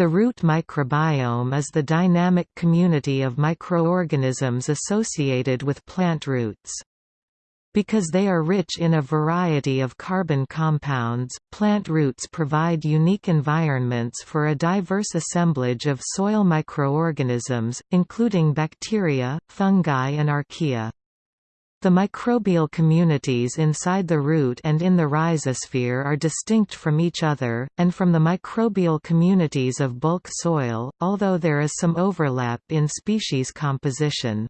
The root microbiome is the dynamic community of microorganisms associated with plant roots. Because they are rich in a variety of carbon compounds, plant roots provide unique environments for a diverse assemblage of soil microorganisms, including bacteria, fungi and archaea. The microbial communities inside the root and in the rhizosphere are distinct from each other, and from the microbial communities of bulk soil, although there is some overlap in species composition.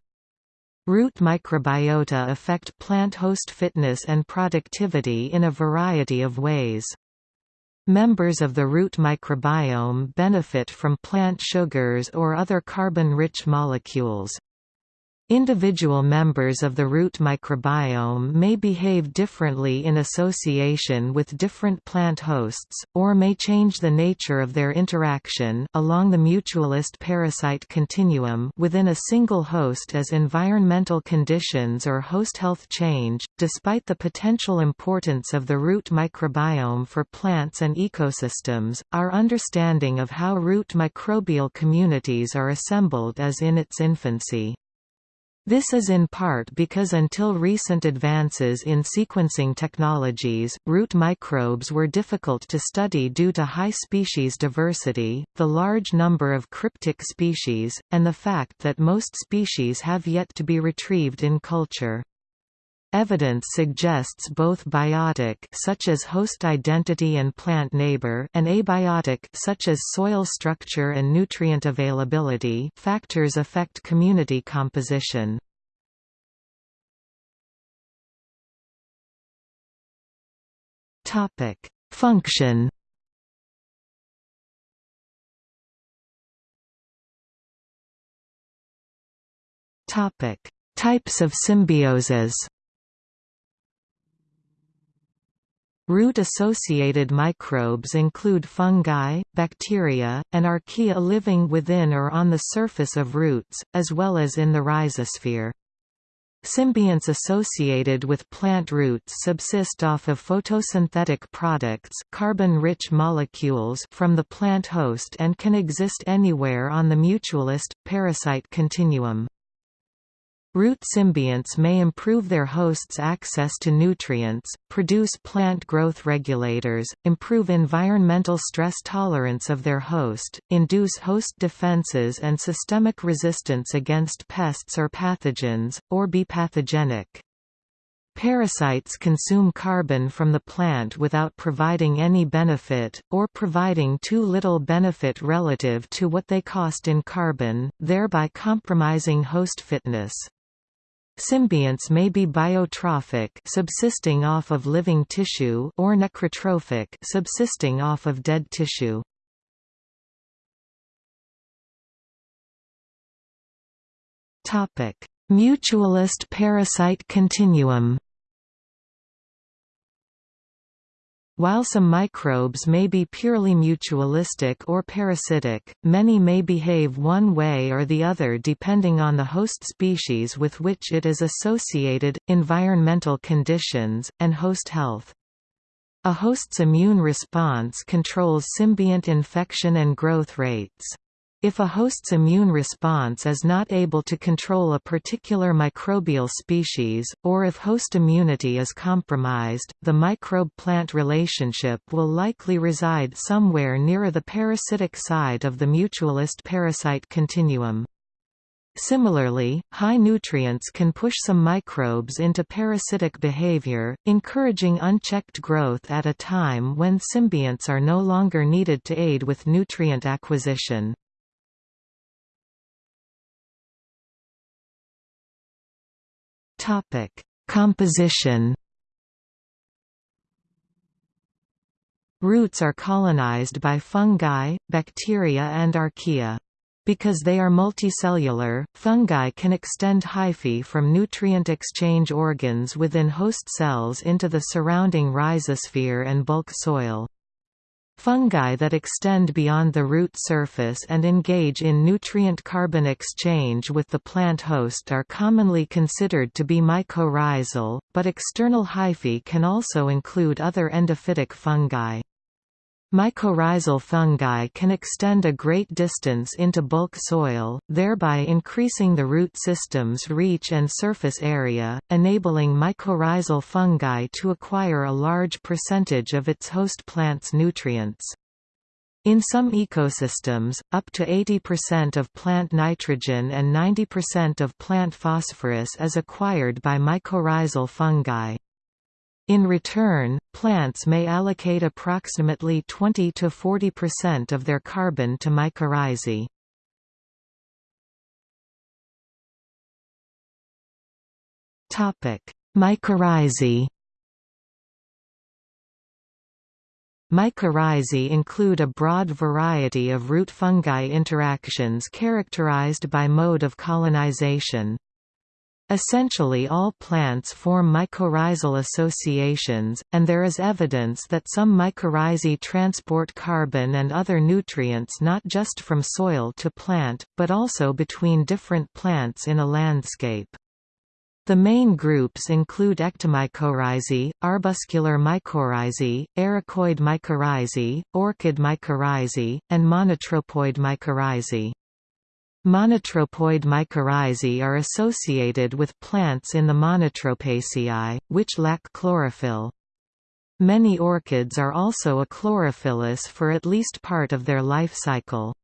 Root microbiota affect plant host fitness and productivity in a variety of ways. Members of the root microbiome benefit from plant sugars or other carbon-rich molecules. Individual members of the root microbiome may behave differently in association with different plant hosts, or may change the nature of their interaction along the mutualist parasite continuum within a single host as environmental conditions or host health change. Despite the potential importance of the root microbiome for plants and ecosystems, our understanding of how root microbial communities are assembled is in its infancy. This is in part because until recent advances in sequencing technologies, root microbes were difficult to study due to high species diversity, the large number of cryptic species, and the fact that most species have yet to be retrieved in culture. Evidence suggests both biotic such as host identity and plant neighbor and abiotic such as soil structure and nutrient availability factors affect community composition. Topic: Function Topic: Types of symbioses Root-associated microbes include fungi, bacteria, and archaea living within or on the surface of roots, as well as in the rhizosphere. Symbionts associated with plant roots subsist off of photosynthetic products carbon-rich molecules from the plant host and can exist anywhere on the mutualist, parasite continuum. Root symbionts may improve their host's access to nutrients, produce plant growth regulators, improve environmental stress tolerance of their host, induce host defenses and systemic resistance against pests or pathogens, or be pathogenic. Parasites consume carbon from the plant without providing any benefit, or providing too little benefit relative to what they cost in carbon, thereby compromising host fitness. Symbionts may be biotrophic subsisting off of living tissue or necrotrophic subsisting off of dead tissue. Topic: Mutualist parasite continuum While some microbes may be purely mutualistic or parasitic, many may behave one way or the other depending on the host species with which it is associated, environmental conditions, and host health. A host's immune response controls symbiont infection and growth rates. If a host's immune response is not able to control a particular microbial species, or if host immunity is compromised, the microbe-plant relationship will likely reside somewhere near the parasitic side of the mutualist parasite continuum. Similarly, high nutrients can push some microbes into parasitic behavior, encouraging unchecked growth at a time when symbionts are no longer needed to aid with nutrient acquisition. Topic: Composition. Roots are colonized by fungi, bacteria and archaea. Because they are multicellular, fungi can extend hyphae from nutrient exchange organs within host cells into the surrounding rhizosphere and bulk soil. Fungi that extend beyond the root surface and engage in nutrient-carbon exchange with the plant host are commonly considered to be mycorrhizal, but external hyphae can also include other endophytic fungi. Mycorrhizal fungi can extend a great distance into bulk soil, thereby increasing the root system's reach and surface area, enabling mycorrhizal fungi to acquire a large percentage of its host plant's nutrients. In some ecosystems, up to 80% of plant nitrogen and 90% of plant phosphorus is acquired by mycorrhizal fungi. In return, plants may allocate approximately 20 to 40% of their carbon to mycorrhizae. Topic: Mycorrhizae. Mycorrhizae include a broad variety of root fungi interactions characterized by mode of colonization. Essentially all plants form mycorrhizal associations, and there is evidence that some mycorrhizae transport carbon and other nutrients not just from soil to plant, but also between different plants in a landscape. The main groups include ectomycorrhizae, arbuscular mycorrhizae, ericoid mycorrhizae, orchid mycorrhizae, and monotropoid mycorrhizae. Monotropoid mycorrhizae are associated with plants in the Monotropaceae, which lack chlorophyll. Many orchids are also a achlorophyllous for at least part of their life cycle.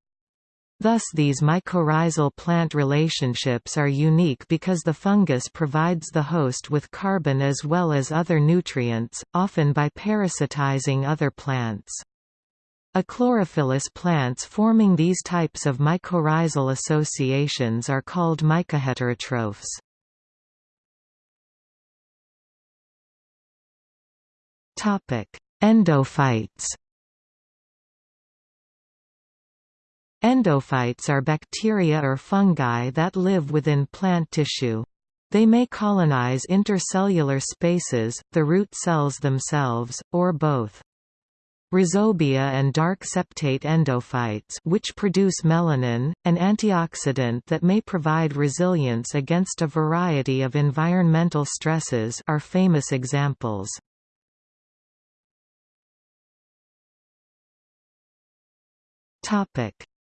Thus these mycorrhizal plant relationships are unique because the fungus provides the host with carbon as well as other nutrients, often by parasitizing other plants. Achlorophyllous plants forming these types of mycorrhizal associations are called mycoheterotrophs. Endophytes Endophytes are bacteria or fungi that live within plant tissue. They may colonize intercellular spaces, the root cells themselves, or both. Rhizobia and dark septate endophytes which produce melanin, an antioxidant that may provide resilience against a variety of environmental stresses are famous examples.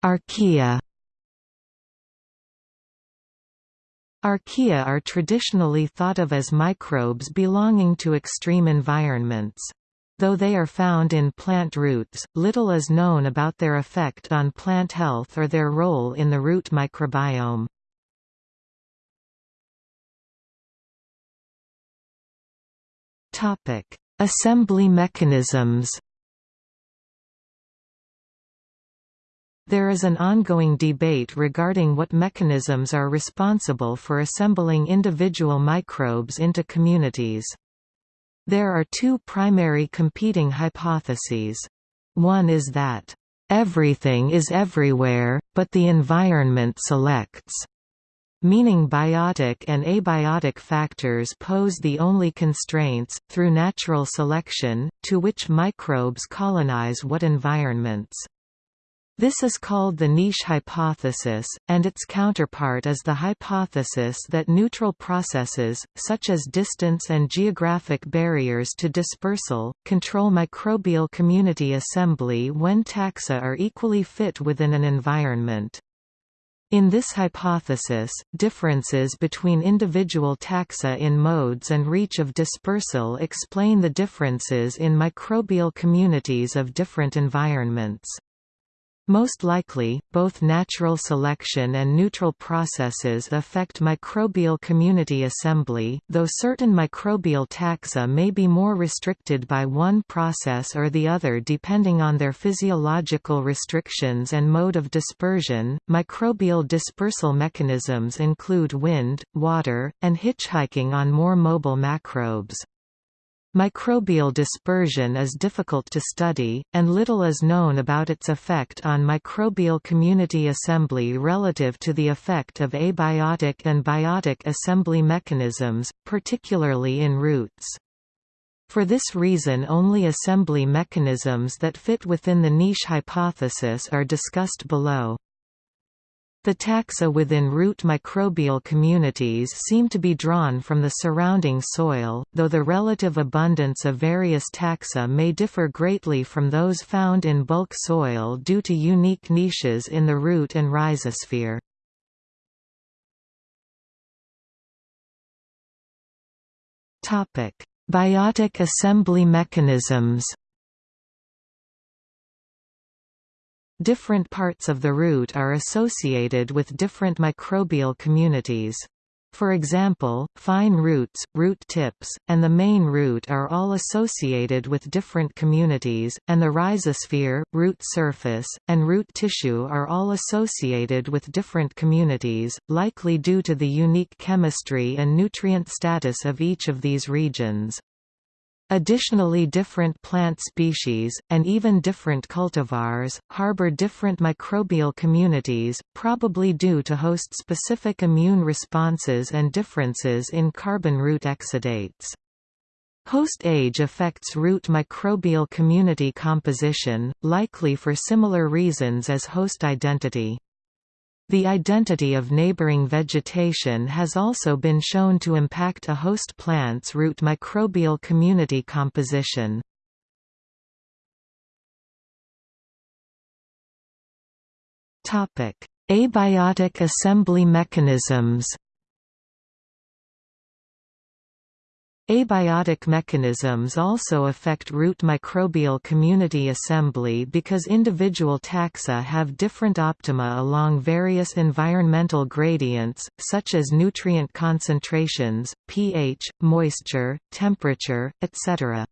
Archaea Archaea are traditionally thought of as microbes belonging to extreme environments. Though they are found in plant roots, little is known about their effect on plant health or their role in the root microbiome. Assembly mechanisms There is an ongoing debate regarding what mechanisms are responsible for assembling individual microbes into communities. There are two primary competing hypotheses. One is that, "...everything is everywhere, but the environment selects." meaning biotic and abiotic factors pose the only constraints, through natural selection, to which microbes colonize what environments. This is called the niche hypothesis, and its counterpart is the hypothesis that neutral processes, such as distance and geographic barriers to dispersal, control microbial community assembly when taxa are equally fit within an environment. In this hypothesis, differences between individual taxa in modes and reach of dispersal explain the differences in microbial communities of different environments. Most likely, both natural selection and neutral processes affect microbial community assembly, though certain microbial taxa may be more restricted by one process or the other depending on their physiological restrictions and mode of dispersion. Microbial dispersal mechanisms include wind, water, and hitchhiking on more mobile macrobes. Microbial dispersion is difficult to study, and little is known about its effect on microbial community assembly relative to the effect of abiotic and biotic assembly mechanisms, particularly in roots. For this reason only assembly mechanisms that fit within the niche hypothesis are discussed below. The taxa within root microbial communities seem to be drawn from the surrounding soil, though the relative abundance of various taxa may differ greatly from those found in bulk soil due to unique niches in the root and rhizosphere. Biotic assembly mechanisms Different parts of the root are associated with different microbial communities. For example, fine roots, root tips, and the main root are all associated with different communities, and the rhizosphere, root surface, and root tissue are all associated with different communities, likely due to the unique chemistry and nutrient status of each of these regions. Additionally different plant species, and even different cultivars, harbor different microbial communities, probably due to host-specific immune responses and differences in carbon root exudates. Host age affects root microbial community composition, likely for similar reasons as host identity. The identity of neighboring vegetation has also been shown to impact a host plant's root microbial community composition. Abiotic assembly mechanisms Abiotic mechanisms also affect root microbial community assembly because individual taxa have different optima along various environmental gradients, such as nutrient concentrations, pH, moisture, temperature, etc.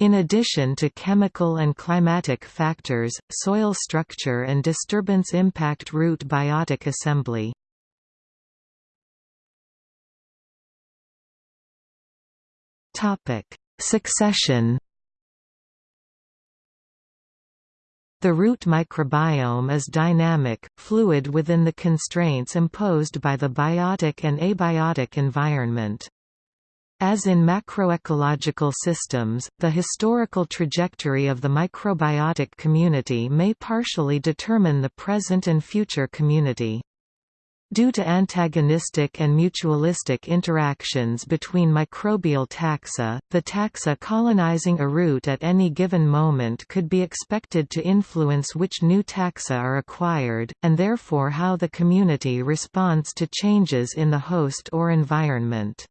In addition to chemical and climatic factors, soil structure and disturbance impact root biotic assembly. Topic: Succession. The root microbiome is dynamic, fluid within the constraints imposed by the biotic and abiotic environment. As in macroecological systems, the historical trajectory of the microbiotic community may partially determine the present and future community. Due to antagonistic and mutualistic interactions between microbial taxa, the taxa colonizing a root at any given moment could be expected to influence which new taxa are acquired, and therefore how the community responds to changes in the host or environment.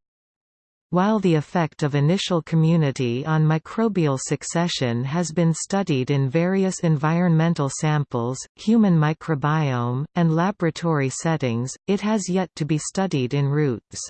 While the effect of initial community on microbial succession has been studied in various environmental samples, human microbiome, and laboratory settings, it has yet to be studied in roots.